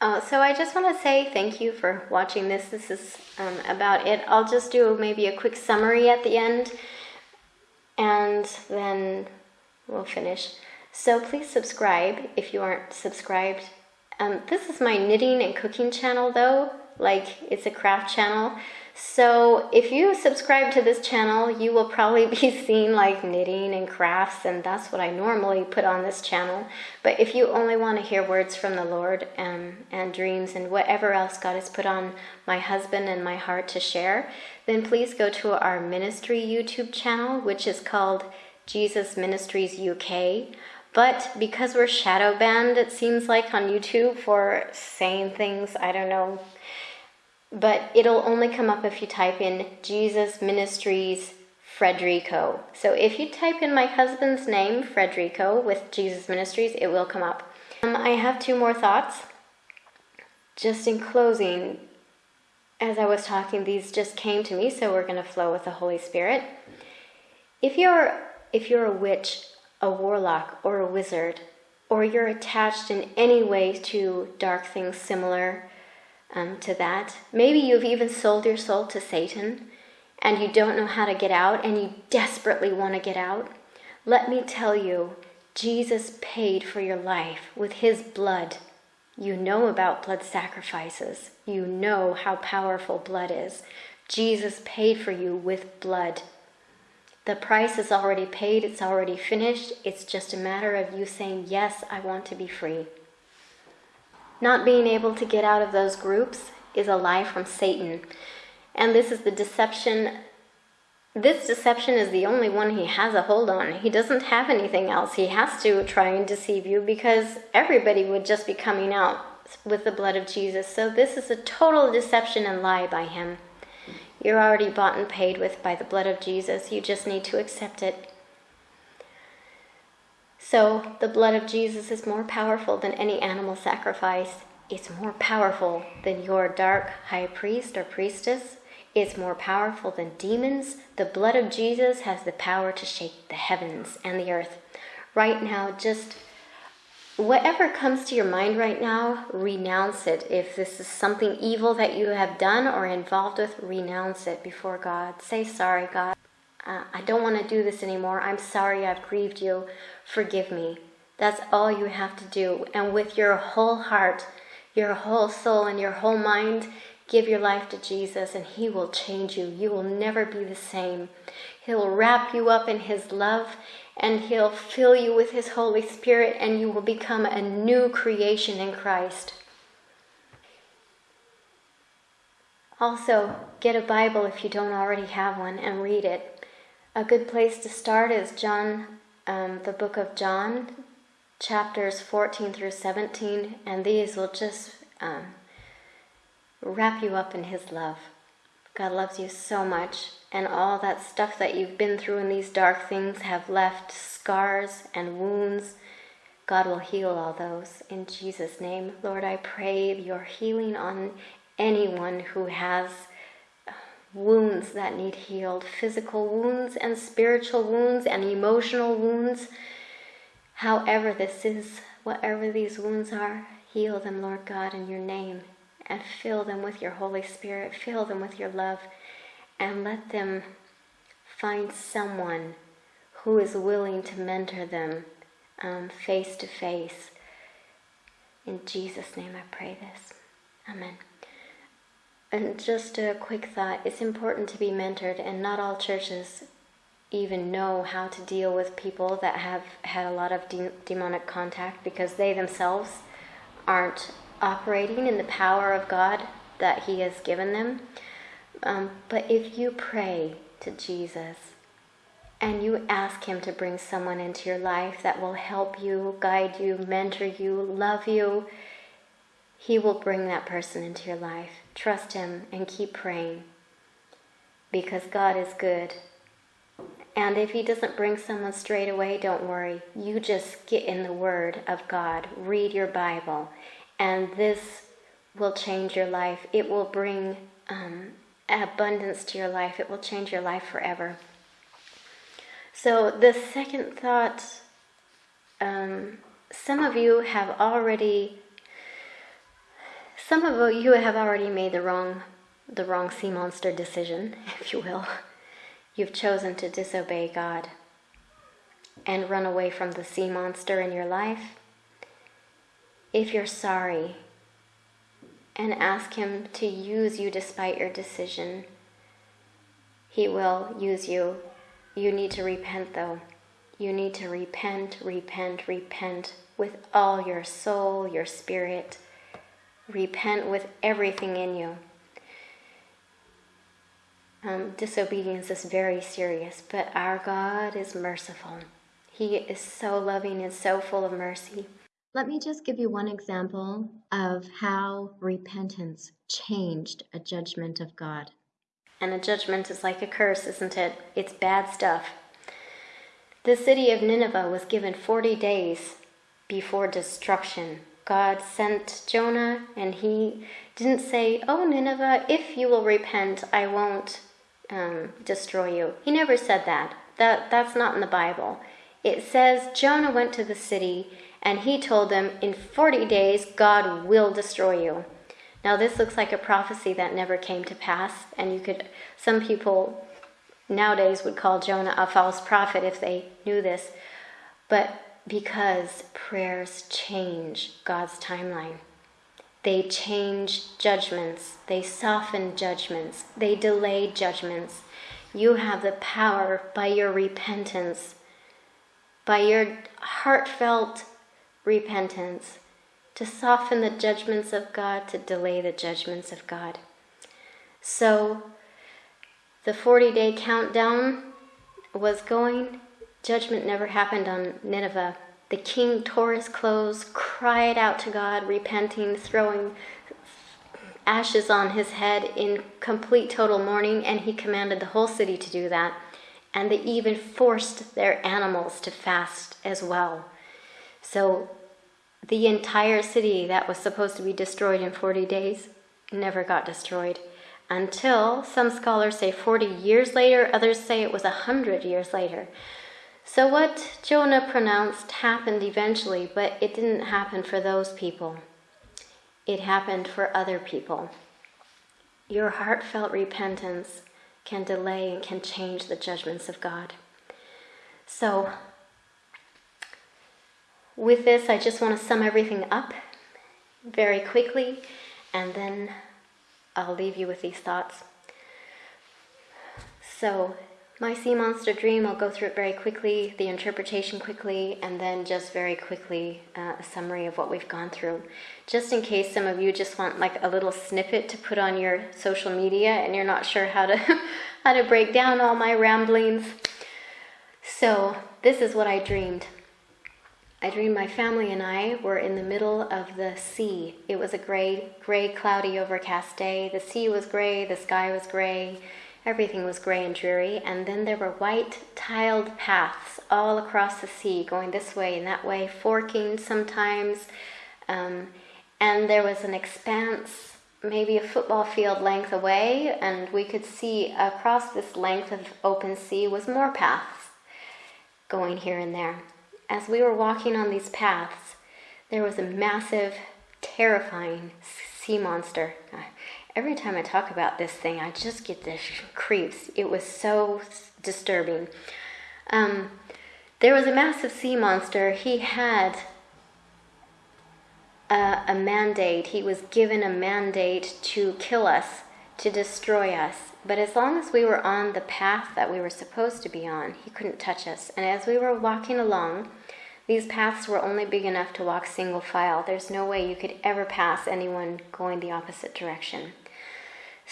Uh, so I just want to say thank you for watching this. This is um, about it. I'll just do maybe a quick summary at the end and then we'll finish. So please subscribe if you aren't subscribed. Um, this is my knitting and cooking channel though, like it's a craft channel. So if you subscribe to this channel, you will probably (laughs) be seeing like knitting and crafts, and that's what I normally put on this channel. But if you only want to hear words from the Lord and, and dreams and whatever else God has put on my husband and my heart to share, then please go to our ministry YouTube channel, which is called Jesus Ministries UK. But because we're shadow banned, it seems like on YouTube for saying things, I don't know. But it'll only come up if you type in Jesus Ministries Frederico. So if you type in my husband's name, Frederico, with Jesus Ministries, it will come up. Um, I have two more thoughts. Just in closing, as I was talking, these just came to me, so we're going to flow with the Holy Spirit. If you're if you're a witch a warlock or a wizard, or you're attached in any way to dark things similar um, to that. Maybe you've even sold your soul to Satan and you don't know how to get out and you desperately want to get out. Let me tell you, Jesus paid for your life with his blood. You know about blood sacrifices. You know how powerful blood is. Jesus paid for you with blood. The price is already paid, it's already finished. It's just a matter of you saying, Yes, I want to be free. Not being able to get out of those groups is a lie from Satan. And this is the deception. This deception is the only one he has a hold on. He doesn't have anything else. He has to try and deceive you because everybody would just be coming out with the blood of Jesus. So this is a total deception and lie by him. You're already bought and paid with by the blood of Jesus. You just need to accept it. So, the blood of Jesus is more powerful than any animal sacrifice. It's more powerful than your dark high priest or priestess. It's more powerful than demons. The blood of Jesus has the power to shake the heavens and the earth. Right now, just whatever comes to your mind right now, renounce it. If this is something evil that you have done or involved with, renounce it before God. Say sorry, God. Uh, I don't want to do this anymore. I'm sorry I've grieved you. Forgive me. That's all you have to do. And with your whole heart, your whole soul, and your whole mind, give your life to Jesus, and He will change you. You will never be the same. He'll wrap you up in His love, and He'll fill you with His Holy Spirit, and you will become a new creation in Christ. Also, get a Bible if you don't already have one and read it. A good place to start is John, um, the book of John, chapters 14 through 17, and these will just um, wrap you up in His love. God loves you so much, and all that stuff that you've been through in these dark things have left scars and wounds. God will heal all those in Jesus' name. Lord, I pray your healing on anyone who has wounds that need healed physical wounds and spiritual wounds and emotional wounds. However, this is, whatever these wounds are, heal them, Lord God, in your name and fill them with your Holy Spirit, fill them with your love, and let them find someone who is willing to mentor them um, face to face. In Jesus' name I pray this. Amen. And just a quick thought it's important to be mentored, and not all churches even know how to deal with people that have had a lot of de- demonic contact because they themselves aren't operating in the power of God that He has given them. Um, but if you pray to Jesus and you ask Him to bring someone into your life that will help you, guide you, mentor you, love you, He will bring that person into your life. Trust Him and keep praying because God is good. And if He doesn't bring someone straight away, don't worry. You just get in the Word of God, read your Bible, and this will change your life. It will bring um, abundance to your life. It will change your life forever. So, the second thought um, some of you have already some of you have already made the wrong the wrong sea monster decision, (laughs) if you will. You've chosen to disobey God and run away from the sea monster in your life if you're sorry and ask Him to use you despite your decision, He will use you. You need to repent, though. You need to repent, repent, repent with all your soul, your spirit. Repent with everything in you. Um, disobedience is very serious, but our God is merciful. He is so loving and so full of mercy. Let me just give you one example of how repentance changed a judgment of God. And a judgment is like a curse, isn't it? It's bad stuff. The city of Nineveh was given 40 days before destruction. God sent Jonah, and he didn't say, Oh, Nineveh, if you will repent, I won't um, destroy you. He never said that. that. That's not in the Bible. It says Jonah went to the city and he told them, In 40 days, God will destroy you. Now, this looks like a prophecy that never came to pass, and you could, some people nowadays would call Jonah a false prophet if they knew this, but because prayers change God's timeline. They change judgments, they soften judgments, they delay judgments. You have the power by your repentance, by your heartfelt repentance, to soften the judgments of God, to delay the judgments of God. So the 40 day countdown was going. Judgment never happened on Nineveh. The king tore his clothes, cried out to God, repenting, throwing ashes on his head in complete total mourning, and he commanded the whole city to do that. And they even forced their animals to fast as well. So the entire city that was supposed to be destroyed in 40 days never got destroyed until some scholars say 40 years later, others say it was 100 years later. So, what Jonah pronounced happened eventually, but it didn't happen for those people. It happened for other people. Your heartfelt repentance can delay and can change the judgments of God. So, with this, I just want to sum everything up very quickly, and then I'll leave you with these thoughts. So, my sea monster dream, I'll go through it very quickly, the interpretation quickly, and then just very quickly uh, a summary of what we've gone through. Just in case some of you just want like a little snippet to put on your social media and you're not sure how to (laughs) how to break down all my ramblings. So, this is what I dreamed. I dreamed my family and I were in the middle of the sea. It was a gray, gray, cloudy, overcast day. The sea was gray, the sky was gray, everything was gray and dreary. And then there were white tiled paths all across the sea, going this way and that way, forking sometimes. Um, and there was an expanse, maybe a football field length away, and we could see across this length of open sea was more paths going here and there as we were walking on these paths, there was a massive, terrifying sea monster. Every time I talk about this thing, I just get the (laughs) creeps. It was so disturbing. Um, there was a massive sea monster. He had a, a mandate. He was given a mandate to kill us, to destroy us. But as long as we were on the path that we were supposed to be on, he couldn't touch us. And as we were walking along, these paths were only big enough to walk single file. There's no way you could ever pass anyone going the opposite direction.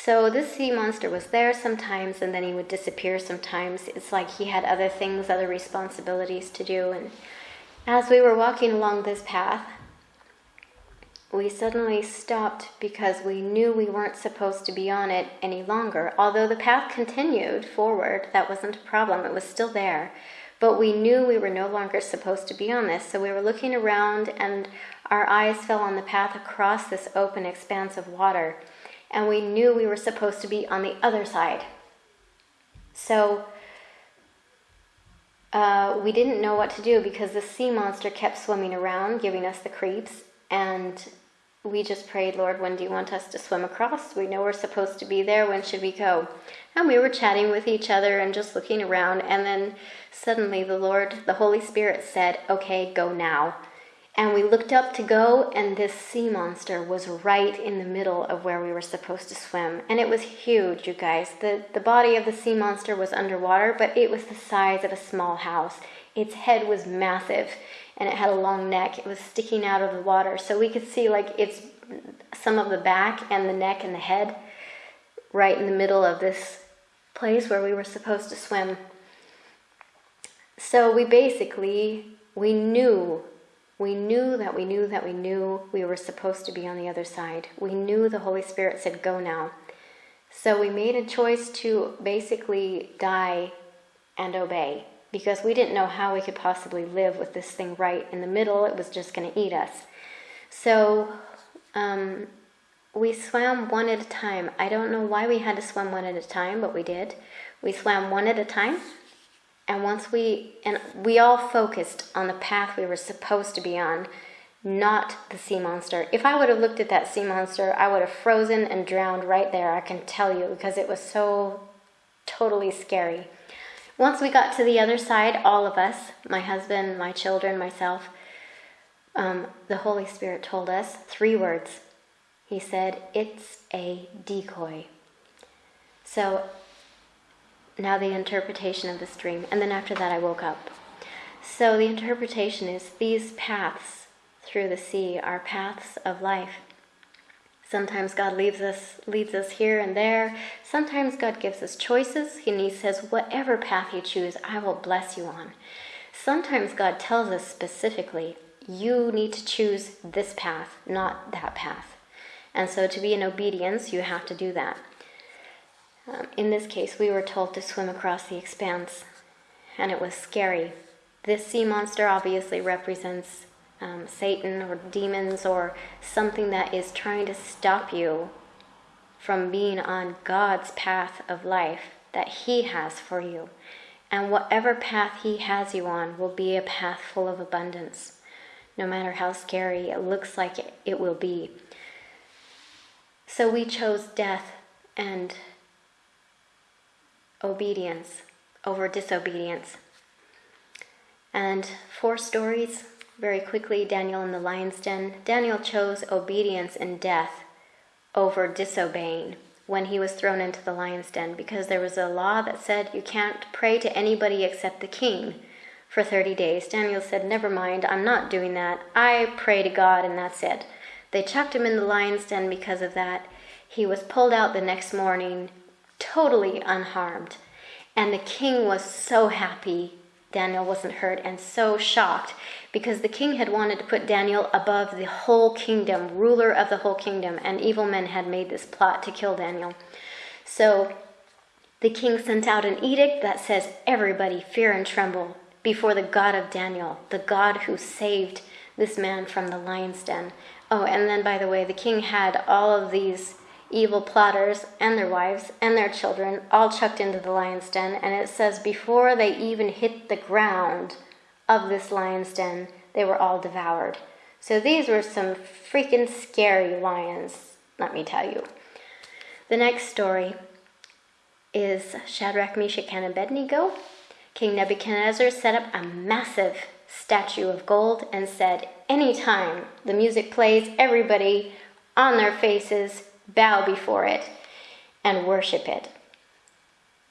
So this sea monster was there sometimes and then he would disappear sometimes. It's like he had other things, other responsibilities to do. And as we were walking along this path, we suddenly stopped because we knew we weren't supposed to be on it any longer. Although the path continued forward, that wasn't a problem, it was still there. But we knew we were no longer supposed to be on this, so we were looking around and our eyes fell on the path across this open expanse of water, and we knew we were supposed to be on the other side. So uh, we didn't know what to do because the sea monster kept swimming around, giving us the creeps, and we just prayed, Lord, when do you want us to swim across? We know we're supposed to be there. When should we go? And we were chatting with each other and just looking around. And then suddenly the Lord, the Holy Spirit said, Okay, go now. And we looked up to go, and this sea monster was right in the middle of where we were supposed to swim. And it was huge, you guys. The, the body of the sea monster was underwater, but it was the size of a small house. Its head was massive, and it had a long neck. It was sticking out of the water. So we could see like its some of the back and the neck and the head right in the middle of this place where we were supposed to swim. So we basically we knew we knew that we knew that we knew we were supposed to be on the other side. We knew the Holy Spirit said, Go now. So we made a choice to basically die and obey because we didn't know how we could possibly live with this thing right in the middle. It was just going to eat us. So um, we swam one at a time. I don't know why we had to swim one at a time, but we did. We swam one at a time and once we, and we all focused on the path we were supposed to be on, not the sea monster. If I would have looked at that sea monster, I would have frozen and drowned right there, I can tell you, because it was so totally scary. Once we got to the other side, all of us, my husband, my children, myself, um, the Holy Spirit told us three words. He said, It's a decoy. So now the interpretation of this dream. And then after that, I woke up. So the interpretation is these paths through the sea are paths of life. Sometimes God leaves us, leads us here and there. Sometimes God gives us choices, and He says, Whatever path you choose, I will bless you on. Sometimes God tells us specifically, You need to choose this path, not that path. And so to be in obedience, you have to do that. Um, in this case, we were told to swim across the expanse, and it was scary. This sea monster obviously represents um, Satan or demons or something that is trying to stop you from being on God's path of life that He has for you. And whatever path He has you on will be a path full of abundance, no matter how scary it looks like it, it will be. So we chose death and obedience over disobedience. And four stories, very quickly Daniel in the lion's den. Daniel chose obedience and death over disobeying when he was thrown into the lion's den because there was a law that said you can't pray to anybody except the king for 30 days. Daniel said, Never mind, I'm not doing that. I pray to God and that's it. They chucked him in the lion's den because of that. He was pulled out the next morning totally unharmed. And the king was so happy Daniel wasn't hurt and so shocked because the king had wanted to put Daniel above the whole kingdom, ruler of the whole kingdom, and evil men had made this plot to kill Daniel. So the king sent out an edict that says, Everybody fear and tremble before the God of Daniel, the God who saved this man from the lion's den. Oh, and then, by the way, the king had all of these evil plotters and their wives and their children all chucked into the lion's den. And it says, before they even hit the ground of this lion's den, they were all devoured. So these were some freaking scary lions, let me tell you. The next story is Shadrach, Meshach, and Abednego. King Nebuchadnezzar set up a massive statue of gold and said, Anytime the music plays, everybody on their faces bow before it, and worship it.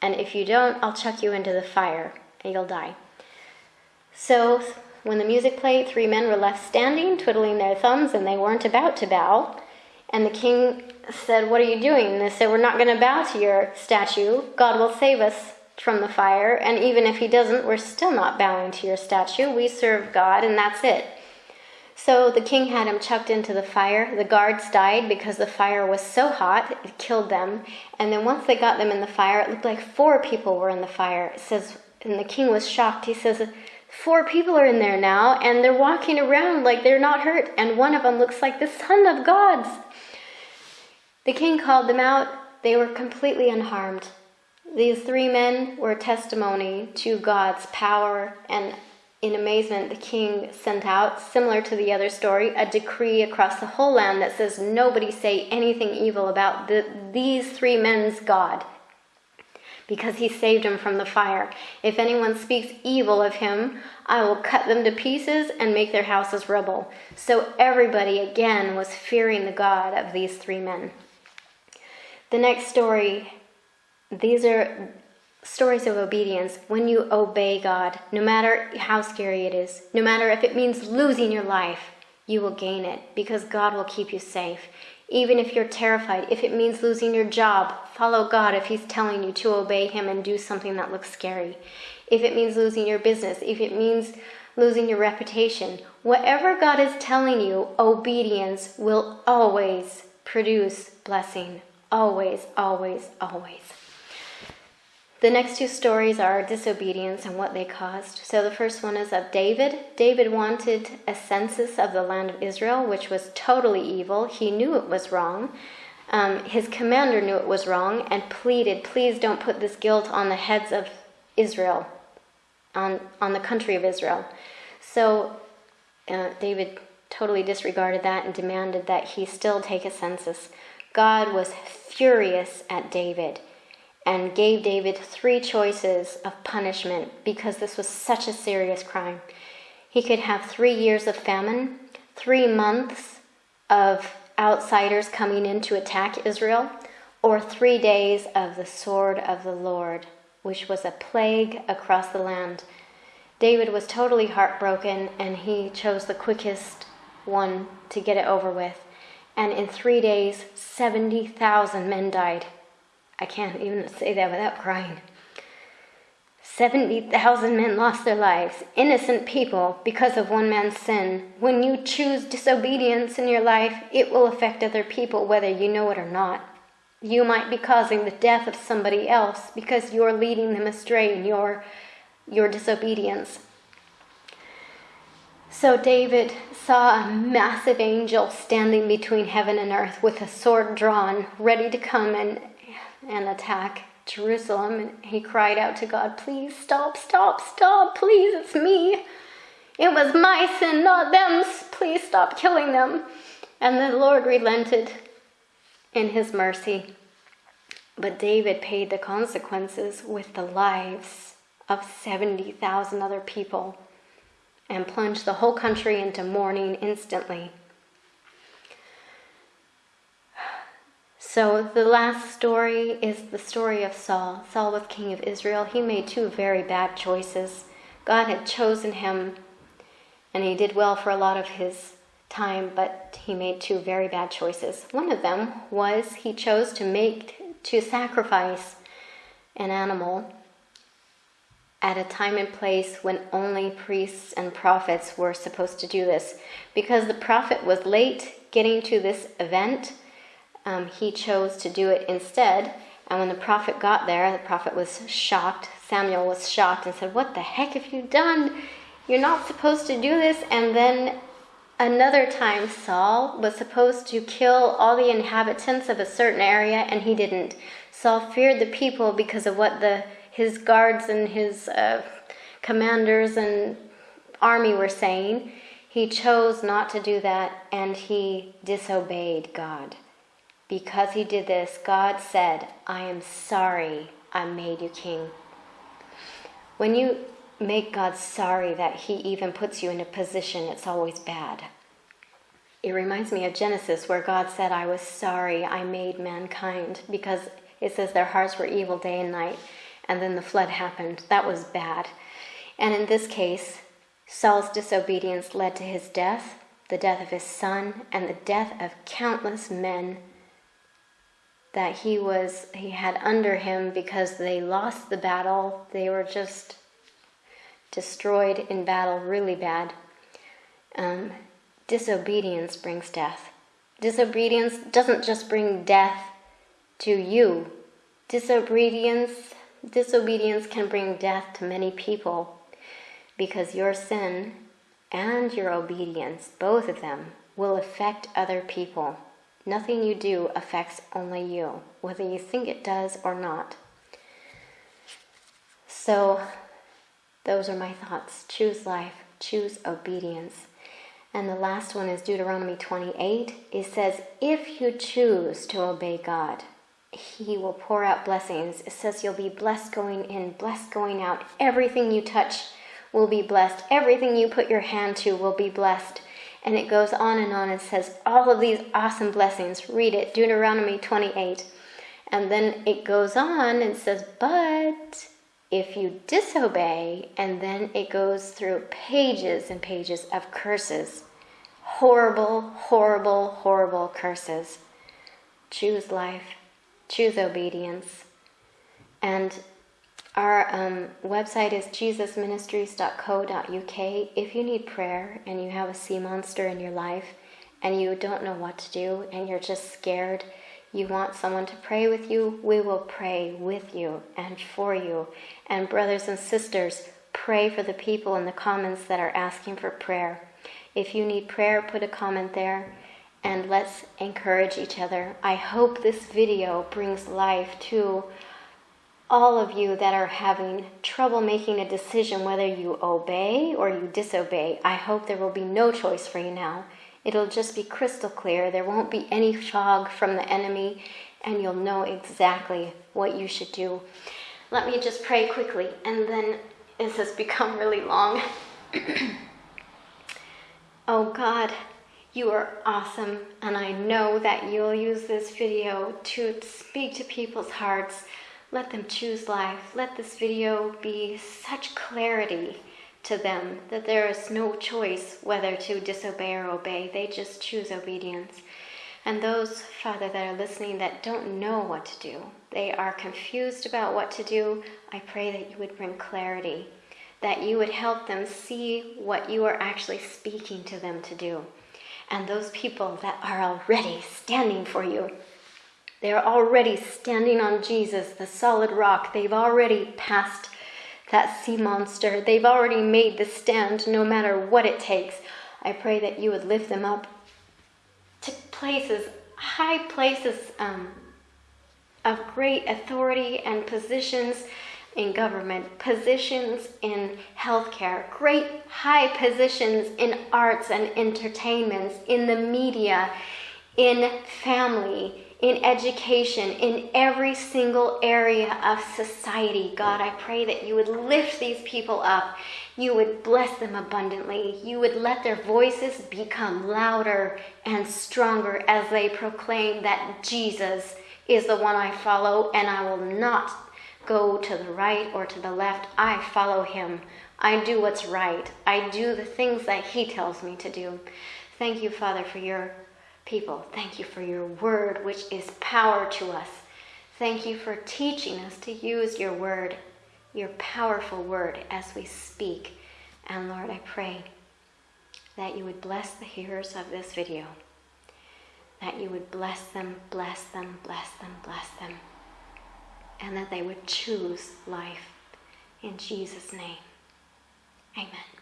And if you don't, I'll chuck you into the fire and you'll die. So when the music played, three men were left standing, twiddling their thumbs, and they weren't about to bow. And the king said, What are you doing? And they said, We're not going to bow to your statue. God will save us from the fire. And even if he doesn't, we're still not bowing to your statue. We serve God, and that's it. So the king had him chucked into the fire. The guards died because the fire was so hot, it killed them. And then once they got them in the fire, it looked like four people were in the fire. It says, and the king was shocked. He says, Four people are in there now, and they're walking around like they're not hurt, and one of them looks like the son of God's. The king called them out. They were completely unharmed. These three men were testimony to God's power and in amazement, the king sent out, similar to the other story, a decree across the whole land that says nobody say anything evil about the, these three men's God. because he saved him from the fire. If anyone speaks evil of him, I will cut them to pieces and make their houses rubble. So everybody again was fearing the God of these three men. The next story, these are stories of obedience. When you obey God, no matter how scary it is, no matter if it means losing your life, you will gain it because God will keep you safe. Even if you're terrified, if it means losing your job, follow God if He's telling you to obey Him and do something that looks scary. If it means losing your business, if it means losing your reputation, whatever God is telling you, obedience will always produce blessing. Always, always, always. The next two stories are disobedience and what they caused. So the first one is of David. David wanted a census of the land of Israel, which was totally evil. He knew it was wrong. Um, his commander knew it was wrong and pleaded, please don't put this guilt on the heads of Israel, on, on the country of Israel. So uh, David totally disregarded that and demanded that he still take a census. God was furious at David and gave David three choices of punishment because this was such a serious crime. He could have three years of famine, three months of outsiders coming in to attack Israel, or three days of the sword of the Lord, which was a plague across the land. David was totally heartbroken and he chose the quickest one to get it over with. And in three days, 70,000 men died. I can't even say that without crying. 70,000 men lost their lives, innocent people, because of one man's sin. When you choose disobedience in your life, it will affect other people whether you know it or not. You might be causing the death of somebody else because you're leading them astray in your, your disobedience. So David saw a massive angel standing between heaven and earth with a sword drawn, ready to come and and attack Jerusalem. And he cried out to God, Please stop, stop, stop, please, it's me. It was my sin, not them. Please stop killing them. And the Lord relented in his mercy. But David paid the consequences with the lives of 70,000 other people and plunged the whole country into mourning instantly. So the last story is the story of Saul. Saul was king of Israel. He made two very bad choices. God had chosen him, and he did well for a lot of his time, but he made two very bad choices. One of them was he chose to make to sacrifice an animal at a time and place when only priests and prophets were supposed to do this. Because the prophet was late getting to this event, um, he chose to do it instead. And when the prophet got there, the prophet was shocked. Samuel was shocked and said, What the heck have you done? You're not supposed to do this. And then another time, Saul was supposed to kill all the inhabitants of a certain area, and he didn't. Saul feared the people because of what the his guards and his uh, commanders and army were saying. He chose not to do that, and he disobeyed God. Because he did this, God said, I am sorry I made you king. When you make God sorry that he even puts you in a position, it's always bad. It reminds me of Genesis, where God said, I was sorry I made mankind, because it says their hearts were evil day and night, and then the flood happened. That was bad. And in this case, Saul's disobedience led to his death, the death of his son, and the death of countless men that he was he had under him because they lost the battle. They were just destroyed in battle really bad. Um, disobedience brings death. Disobedience doesn't just bring death to you. Disobedience disobedience can bring death to many people because your sin and your obedience, both of them, will affect other people. Nothing you do affects only you, whether you think it does or not. So, those are my thoughts. Choose life, choose obedience. And the last one is Deuteronomy 28. It says, If you choose to obey God, He will pour out blessings. It says you'll be blessed going in, blessed going out. Everything you touch will be blessed. Everything you put your hand to will be blessed. And it goes on and on and says all of these awesome blessings. Read it, Deuteronomy 28. And then it goes on and says, but if you disobey, and then it goes through pages and pages of curses. Horrible, horrible, horrible curses. Choose life, choose obedience. And our um, website is jesusministries.co.uk. If you need prayer and you have a sea monster in your life and you don't know what to do and you're just scared, you want someone to pray with you, we will pray with you and for you. And brothers and sisters, pray for the people in the comments that are asking for prayer. If you need prayer, put a comment there and let's encourage each other. I hope this video brings life to all of you that are having trouble making a decision whether you obey or you disobey. I hope there will be no choice for you now. It'll just be crystal clear. There won't be any fog from the enemy, and you'll know exactly what you should do. Let me just pray quickly, and then this has become really long. (clears throat) oh God, you are awesome, and I know that you'll use this video to speak to people's hearts let them choose life. Let this video be such clarity to them that there is no choice whether to disobey or obey. They just choose obedience. And those, Father, that are listening that don't know what to do, they are confused about what to do, I pray that you would bring clarity, that you would help them see what you are actually speaking to them to do. And those people that are already standing for you, they're already standing on Jesus, the solid rock. They've already passed that sea monster. They've already made the stand no matter what it takes. I pray that you would lift them up to places, high places um, of great authority and positions in government, positions in healthcare, great high positions in arts and entertainments, in the media, in family, in education, in every single area of society. God, I pray that you would lift these people up. You would bless them abundantly. You would let their voices become louder and stronger as they proclaim that Jesus is the one I follow and I will not go to the right or to the left. I follow him. I do what's right. I do the things that he tells me to do. Thank you, Father, for your people. Thank you for your word, which is power to us. Thank you for teaching us to use your word, your powerful word, as we speak. And Lord, I pray that you would bless the hearers of this video, that you would bless them, bless them, bless them, bless them, and that they would choose life. In Jesus' name, amen.